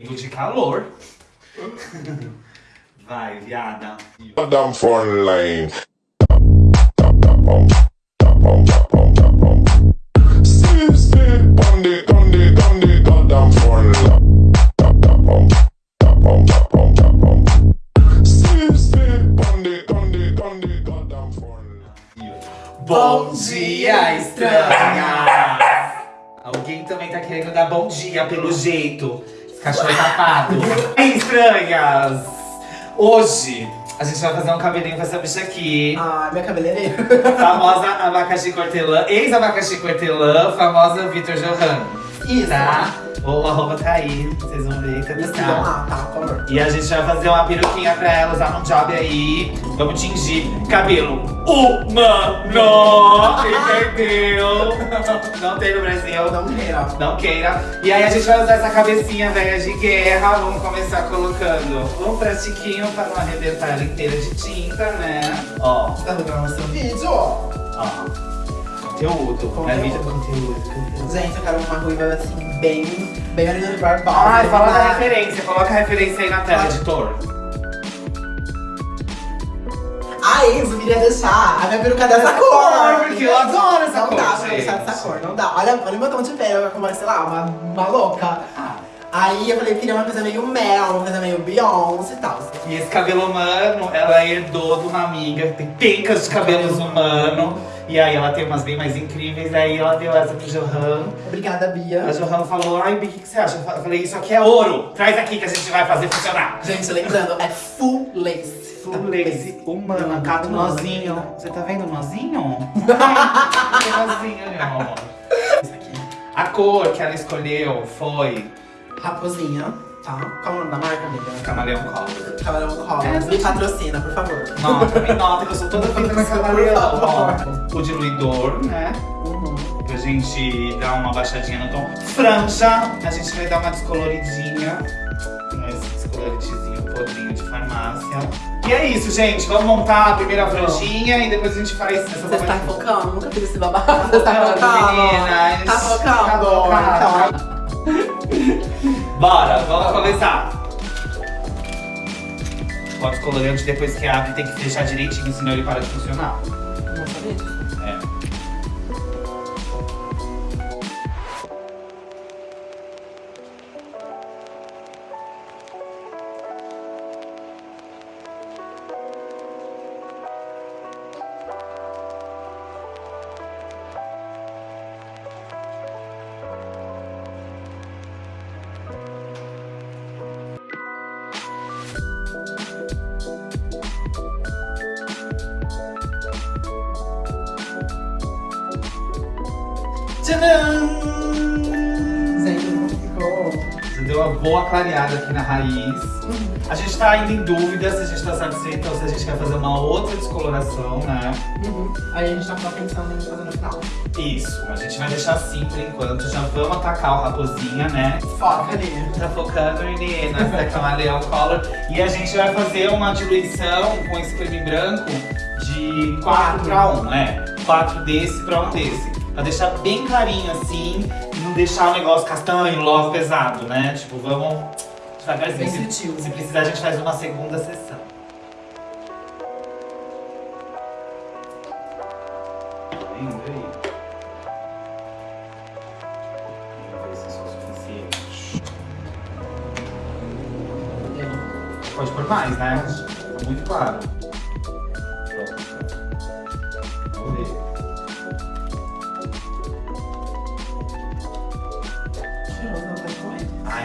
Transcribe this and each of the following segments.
de calor. Vai, viada. Goddamn phone line. Bom dia, estranha! Alguém também tá querendo dar bom dia, pelo jeito. Cachorro tapado. Estranhas! Hoje, a gente vai fazer um cabelinho com essa bicha aqui. Ah, minha cabeleireira. Famosa abacaxi cortelã, ex-abacaxi cortelã, famosa Vitor Johan. Isso. Tá? O arroba tá aí, vocês vão ver, tá sigam tá? lá, tá, por favor. E a gente vai fazer uma peruquinha pra ela usar num job aí. Vamos tingir cabelo humano, entendeu? Não tem no Brasil. Não queira. Não queira. E aí a gente vai usar essa cabecinha velha de guerra. Vamos começar colocando um plastiquinho pra não arrebentar ela inteira de tinta, né? Ó, tá gravando seu vídeo? ó. Conteúdo. É vídeo conteúdo. Gente, eu quero uma ruiva assim, bem, bem Marina de Barbosa. Ai, fala da referência. Coloca a referência aí na tela, editor. Ai, eu queria deixar a minha peruca dessa cor. porque eu adoro essa não cor, dá pra deixar dessa cor, não dá. Olha, olha o meu tom de pele, eu como, sei lá, uma, uma louca. Aí eu falei, eu queria uma coisa meio mel, uma coisa meio Beyoncé e tal. E esse cabelo humano, ela herdou de uma amiga que tem pencas de cabelos humano. E aí ela tem umas bem mais incríveis. Aí ela deu essa pro Johan. Obrigada, Bia. A Johan falou, ai, Bi, o que, que você acha? Eu falei, isso aqui é ouro. Traz aqui que a gente vai fazer funcionar. Gente, lembrando, é full lace. Full lace humana, cata o nozinho. Você tá vendo o nozinho? Tem nozinho ali. Isso aqui. A cor que ela escolheu foi Raposinha, tá? Qual é o nome da marca, amiga? Camaleão Color. Camarão Cola. É, Me patrocina, por favor. Nota, me nota que eu sou toda feita na camaleão. ó. O diluidor, né? Uhum. Pra gente dar uma baixadinha no tom. Franja, a gente vai dar uma descoloridinha. Esse descoloridezinho podrinho de farmácia. E é isso, gente. Vamos montar a primeira franjinha e depois a gente faz essa Você está focando? Nunca fiz esse babado. Você Tá está focando? meninas. Tá focando? Tá focado. Então, Bora, vamos começar. Pode descolorante depois que abre tem que fechar direitinho, senão ele para de funcionar. Tcharam! Gente, ficou. Você deu uma boa clareada aqui na raiz. A gente tá ainda em dúvida se a gente tá satisfeito ou se a gente quer fazer uma outra descoloração, né? Uhum. Aí a gente tá só pensando em fazer no final. Isso, a gente vai deixar assim por enquanto. Já vamos atacar o raposinha, né? Foca ali. Tá focando, menina, essa camaleão color. E a gente vai fazer uma diluição com esse creme branco de 4 pra 1, né? 4 desse pra 1 desse. Pra deixar bem clarinho assim e não deixar o negócio castanho logo pesado, né? Tipo, vamos devagarzinho. Bem Se, se precisar, a gente faz uma segunda sessão. Aí? Pode pôr mais, né? Muito claro.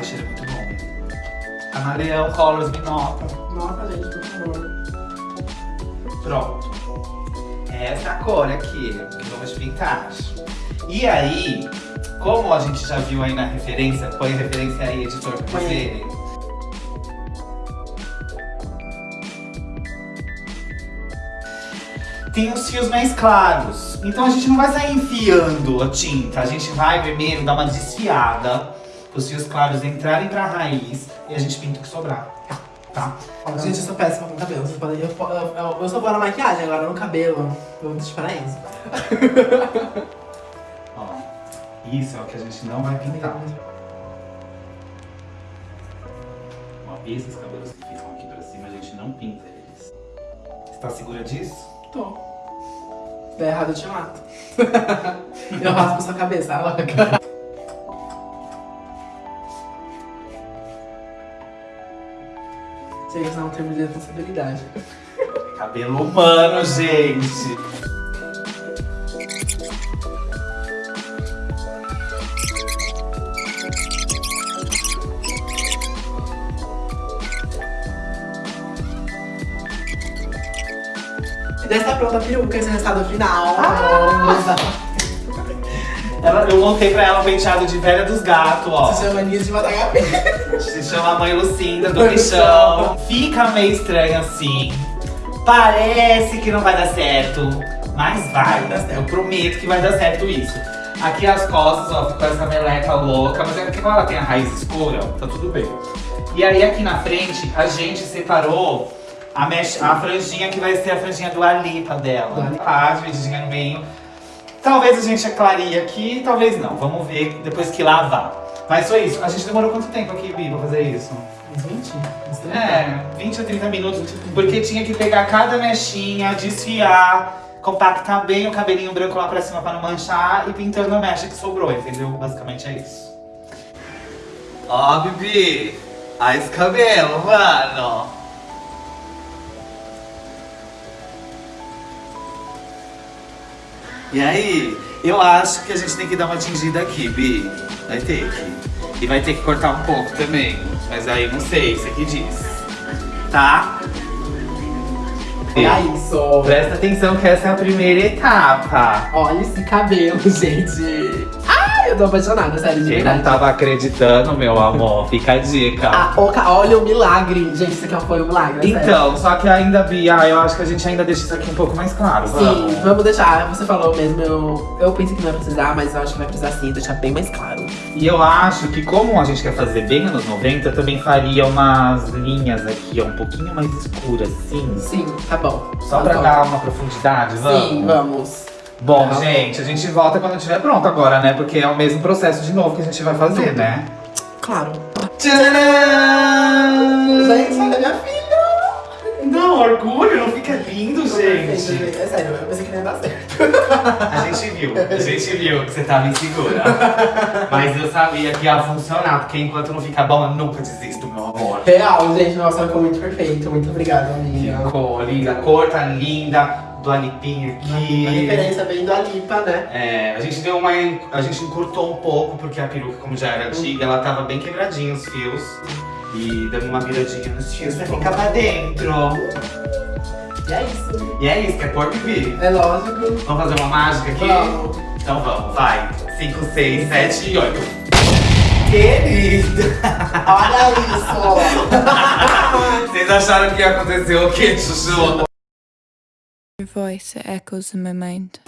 Ai, cheiro muito bom. Camaleão Colors me nota. Nossa, gente, por favor. Pronto. Essa é a cor aqui que vamos pintar. E aí, como a gente já viu aí na referência, põe a referência aí, editor, pra verem. Tem os fios mais claros. Então a gente não vai sair enfiando a tinta. A gente vai primeiro dar uma desfiada. Os fios claros entrarem pra raiz e a gente pinta o que sobrar. Tá? Gente, eu sou péssima com cabelo. Vocês podem... eu, eu, eu, eu sou boa na maquiagem, agora no cabelo. Eu vou deixar pra isso. Ó, isso é o que a gente não vai pintar. Ó, esses cabelos que ficam aqui pra cima, a gente não pinta eles. Você tá segura disso? Tô. Se der errado, eu te mato. eu raspo sua cabeça, louca. Gente, não termo de responsabilidade. Cabelo humano, gente. Já está pronta a peruca, esse é o resultado final. Ela, eu montei pra ela um penteado de velha dos gatos, ó. Chama Nise de Matagapé. Se chama Mãe Lucinda do Bichão. Fica meio estranho assim. Parece que não vai dar certo. Mas vai dar certo. Eu prometo que vai dar certo isso. Aqui as costas, ó, ficou essa meleca louca. Mas é porque ela tem a raiz escura, tá tudo bem. E aí aqui na frente, a gente separou a, mesh, a franjinha que vai ser a franjinha do Alipa dela. Tá, divididinha no meio. Talvez a gente aclarie aqui, talvez não. Vamos ver depois que lavar. Mas foi isso. A gente demorou quanto tempo aqui, Bi, pra fazer isso? Uns 20? Uns 30? É, 20 a 30 minutos. Porque tinha que pegar cada mechinha, desfiar, compactar bem o cabelinho branco lá pra cima pra não manchar e pintando a mecha que sobrou, entendeu? Basicamente é isso. Ó, Bibi! Olha esse cabelo, mano! E aí, eu acho que a gente tem que dar uma tingida aqui, Bi. Vai ter que. E vai ter que cortar um pouco também. Mas aí não sei, você que diz. Tá? Olha isso. Presta atenção que essa é a primeira etapa. Olha esse cabelo, gente. Eu tô apaixonada, sério, de Quem não tava acreditando, meu amor, fica a dica. Ah, o ca- olha o milagre. Gente, isso aqui foi um milagre, sério. Então, só que ainda, Bia, eu acho que a gente ainda deixa isso aqui um pouco mais claro, Sim, vamos? vamos deixar. Você falou mesmo, eu, eu pensei que não ia precisar, mas eu acho que vai precisar sim, deixar bem mais claro. E eu acho que como a gente quer fazer bem anos 90, eu também faria umas linhas aqui, ó, um pouquinho mais escuras, sim. Sim, tá bom. Só Tá pra bom. dar uma profundidade, vamos? Sim, vamos. Bom, gente, a gente volta quando estiver pronto agora, né? Porque é o mesmo processo de novo que a gente vai fazer, né? Claro. Tcharam! Gente, olha minha filha. Não, orgulho, não fica lindo, É gente. sério, eu pensei que não ia dar certo. A gente viu, a gente viu que você tava insegura. Mas eu sabia que ia funcionar, porque enquanto não fica bom, eu nunca desisto, meu amor. Real, gente, nossa, ficou muito perfeito. Muito obrigada, amiga. Ficou linda, a cor tá linda, do alipinho Uma aqui. referência bem do Alipa, né? É, a gente deu uma. A gente encurtou um pouco, porque a peruca, como já era antiga, ela tava bem quebradinha os fios. E dando uma viradinha nos fios pra ficar pra dentro. E é isso. E é isso, quer pôr Bibi? É lógico. Vamos fazer uma mágica aqui? Vamos. Então vamos, vai. 5, 6, 7 e 8. Querida! Olha isso. Vocês acharam que ia acontecer o quê, Chuchu? Your voice, it echoes in my mind.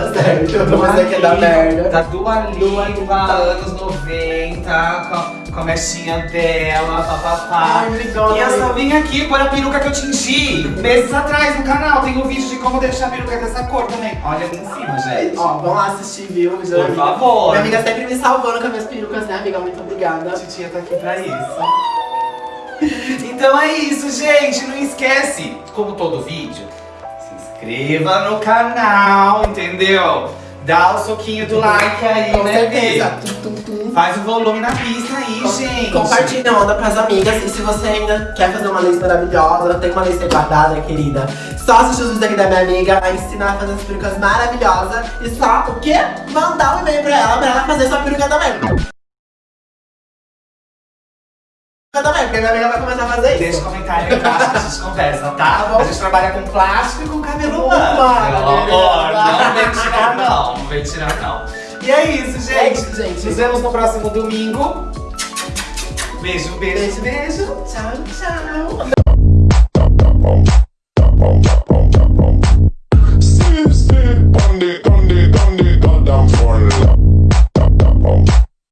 Dar certo. Dua pensei que Lipa, merda. Da Dua Lipa, anos 90, com, a mechinha dela, papapá. Ai, obrigada. E eu só vim aqui pôr a peruca que eu tingi meses atrás no canal. Tem um vídeo de como deixar a peruca dessa cor também. Olha ali em cima, gente. Ó, vamos lá assistir, viu? Por favor. Minha amiga sempre me salvando com as minhas perucas, né, amiga? Muito obrigada. A titia tá aqui pra isso. Então é isso, gente. Não esquece, como todo vídeo, inscreva no canal, entendeu? Dá o soquinho do like aí, Com né, certeza. Tum, tum, tum. Faz o volume na pista aí, gente. Compartilha, manda pras amigas. E se você ainda quer fazer uma lista maravilhosa, tem uma lista guardada, querida, só assistir os vídeos aqui da minha amiga, a ensinar a fazer as perucas maravilhosas. E só, o quê? Mandar um e-mail pra ela, pra ela fazer sua peruca também. Eu também, porque minha amiga vai começar a fazer isso. Deixa o comentário aí embaixo que a gente conversa, tá? Tá bom. A gente trabalha com plástico e com cabelo Humano, humano. Não vem tirar não, não vem tirar não. E é isso, gente. É isso, gente. Nos vemos no próximo domingo. Beijo, beijo. Beijo, beijo. Tchau, tchau.